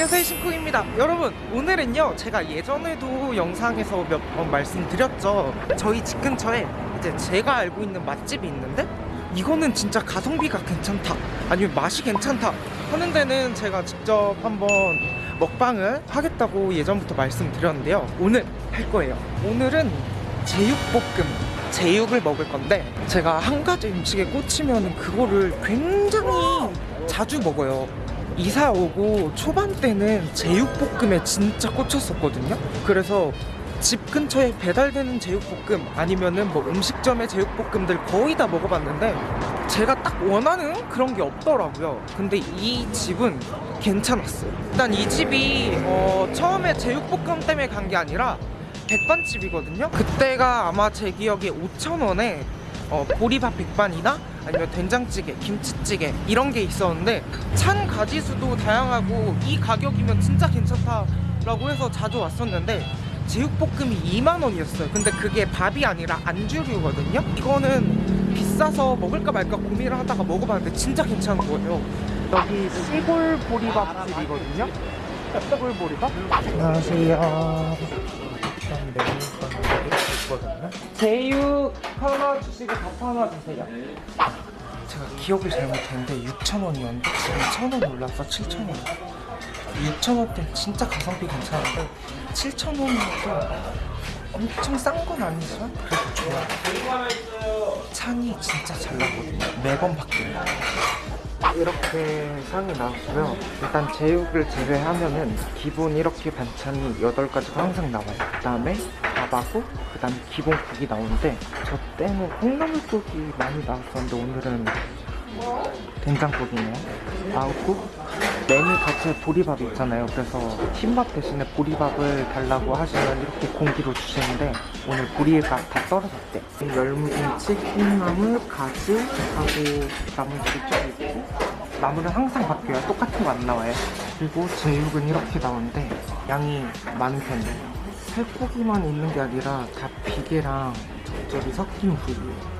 안녕하세요 신쿵입니다. 여러분 오늘은요 제가 예전에도 영상에서 몇 번 말씀드렸죠. 저희 집 근처에 이제 제가 알고 있는 맛집이 있는데 이거는 진짜 가성비가 괜찮다. 아니면 맛이 괜찮다 하는 데는 제가 직접 한번 먹방을 하겠다고 예전부터 말씀드렸는데요. 오늘 할 거예요. 오늘은 제육볶음 제육을 먹을 건데 제가 한 가지 음식에 꽂히면 그거를 굉장히 자주 먹어요 이사 오고 초반 때는 제육볶음에 진짜 꽂혔었거든요. 그래서 집 근처에 배달되는 제육볶음 아니면은 뭐 음식점의 제육볶음들 거의 다 먹어봤는데 제가 딱 원하는 그런 게 없더라고요. 근데 이 집은 괜찮았어요. 일단 이 집이 어, 처음에 제육볶음 때문에 간 게 아니라 백반집이거든요. 그때가 아마 제 기억에 5,000원에 어, 보리밥 백반이나 아니면 된장찌개, 김치찌개 이런 게 있었는데 찬 가지수도 다양하고 이 가격이면 진짜 괜찮다라고 해서 자주 왔었는데 제육볶음이 2만 원이었어요. 근데 그게 밥이 아니라 안주류거든요. 이거는 비싸서 먹을까 말까 고민을 하다가 먹어봤는데 진짜 괜찮은 거예요. 여기 시골 보리밥집이거든요. 시골 보리밥? 안녕하세요 있거든요 제육 하나 주시고 밥 하나 주세요. 제가 기억을 잘못했는데 6,000원이었는데 지금 1,000원 올라서 7,000원. 6,000원 때 진짜 가성비 괜찮은데 7,000원이면 엄청 싼 건 아니지만 그래도 좋아요. 찬이 진짜 잘 나거든요. 매번 바뀌어요 이렇게 상이 나왔고요. 일단 제육을 제외하면은 기본 이렇게 반찬이 8가지가 항상 나와요. 그 다음에 밥하고 그 다음에 기본 국이 나오는데 저 때는 콩나물국이 많이 나왔었는데 오늘은 된장국이네요. 나오고 메뉴 자체 보리밥 있잖아요. 그래서 흰밥 대신에 보리밥을 달라고 하시면 이렇게 공기로 주시는데 오늘 보리밥 다 떨어졌대. 열무김치, 콩나물, 가지 하고 나물들이 좀 있고 나물은 항상 바뀌어요 똑같은 거 안 나와요. 그리고 제육은 이렇게 나오는데 양이 많은 편이에요. 살코기만 있는 게 아니라 다 비계랑 적절히 섞인 부위예요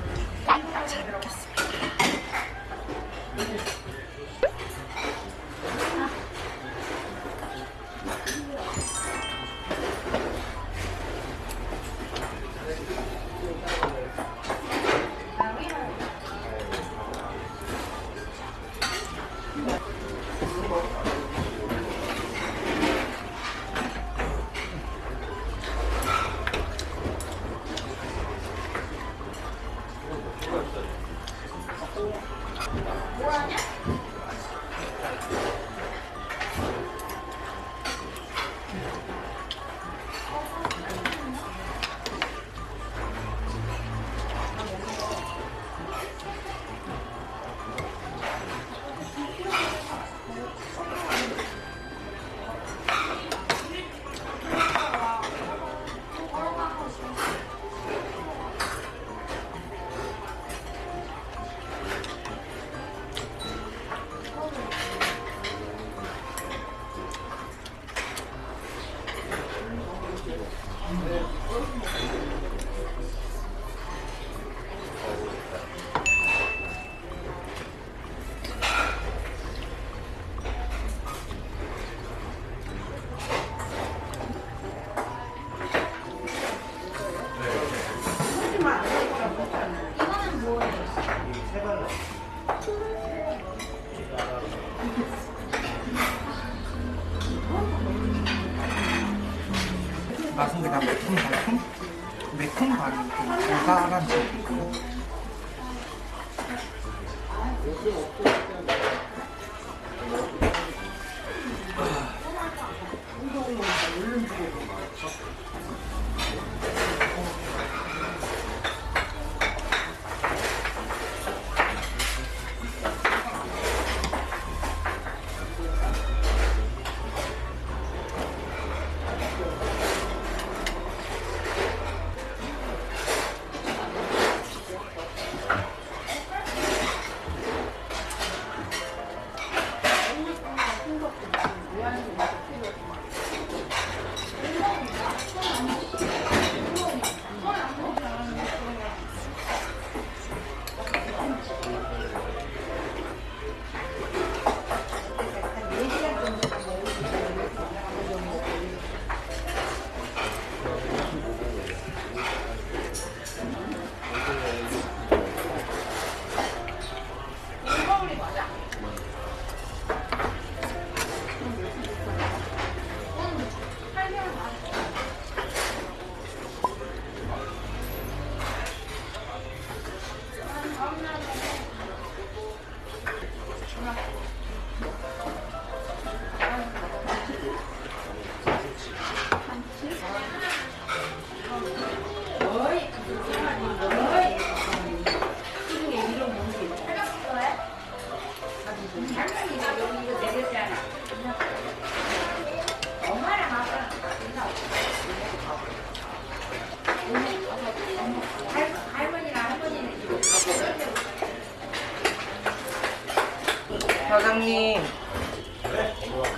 맛은 그냥 매콤달콤? 매콤 반이 좀 달달한 사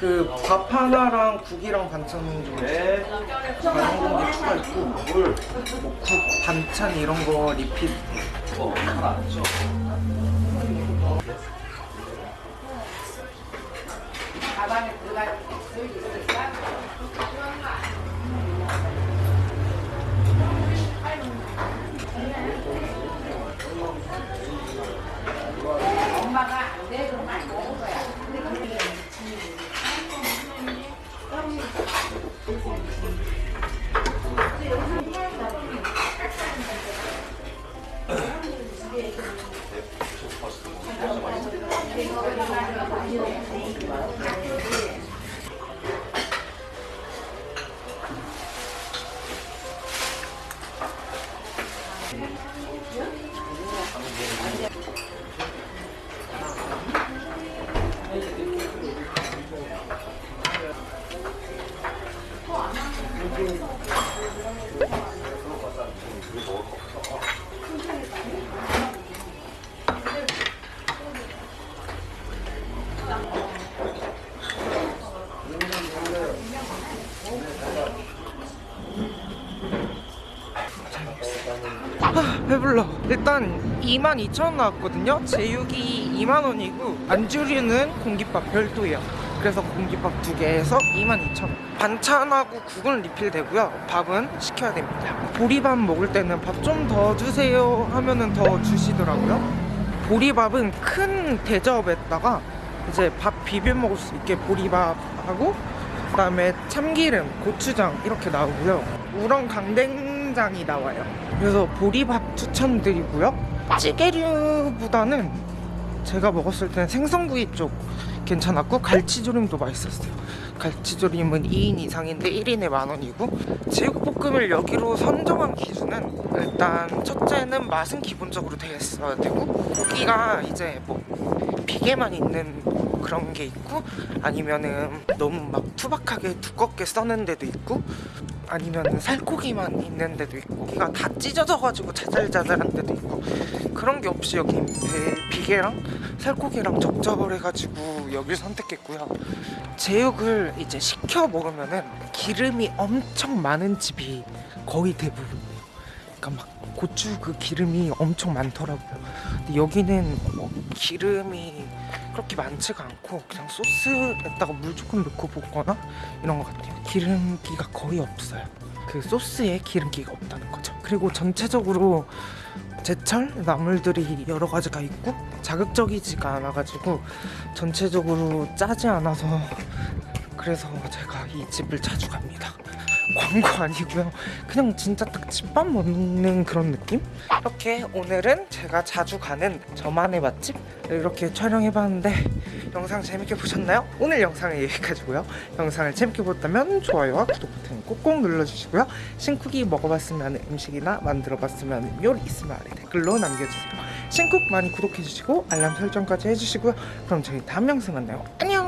그 밥 하나랑 국이랑 반찬 좀 네. 다른 거 추가 있고 뭐국 반찬 이런 거 리필 어, 하나 안 줘. 배불러. 일단 22,000원 나왔거든요. 제육이 2만원이고 안주류는 공깃밥 별도예요. 그래서 공깃밥 두 개에서 22,000원. 반찬하고 국은 리필되고요. 밥은 시켜야 됩니다. 보리밥 먹을 때는 밥 좀 더 주세요 하면은 더 주시더라고요. 보리밥은 큰 대접에다가 이제 밥 비벼 먹을 수 있게 보리밥하고 그 다음에 참기름, 고추장 이렇게 나오고요. 우렁 강 된장이 나와요. 그래서 보리밥 추천드리고요. 찌개류보다는 제가 먹었을 때는 생선구이 쪽 괜찮았고 갈치조림도 맛있었어요. 갈치조림은 2인 이상인데 1인에 만 원이고 제육볶음을 여기로 선정한 기준은 일단 첫째는 맛은 기본적으로 있어야 되고 고기가 이제 뭐 비계만 있는 그런 게 있고 아니면은 너무 막 투박하게 두껍게 써는 데도 있고 아니면은 살코기만 있는 데도 있고 고기가 다 찢어져가지고 자잘자잘한 데도 있고 그런 게 없이 여기 배- 비계랑 살코기랑 적절해가지고 여길 선택했고요. 제육을 이제 시켜 먹으면은 기름이 엄청 많은 집이 거의 대부분이에요. 그러니까 막 고추 그 기름이 엄청 많더라고요. 근데 여기는 뭐 기름이 그렇게 많지가 않고 그냥 소스에다가 물 조금 넣고 볶거나 이런 것 같아요. 기름기가 거의 없어요. 그 소스에 기름기가 없다는 거죠. 그리고 전체적으로 제철 나물들이 여러 가지가 있고 자극적이지가 않아가지고 전체적으로 짜지 않아서 그래서 제가 이 집을 자주 갑니다 광고 아니고요. 그냥 진짜 딱 집밥 먹는 그런 느낌? 이렇게 오늘은 제가 자주 가는 저만의 맛집 이렇게 촬영해봤는데 영상 재밌게 보셨나요? 오늘 영상은 여기까지고요. 영상을 재밌게 보셨다면 좋아요와 구독 버튼 꼭꼭 눌러주시고요. 신쿡이 먹어봤으면 음식이나 만들어봤으면 요리 있으면 아래 댓글로 남겨주세요. 신쿡 많이 구독해주시고 알람 설정까지 해주시고요. 그럼 저희 다음 영상 만나요. 안녕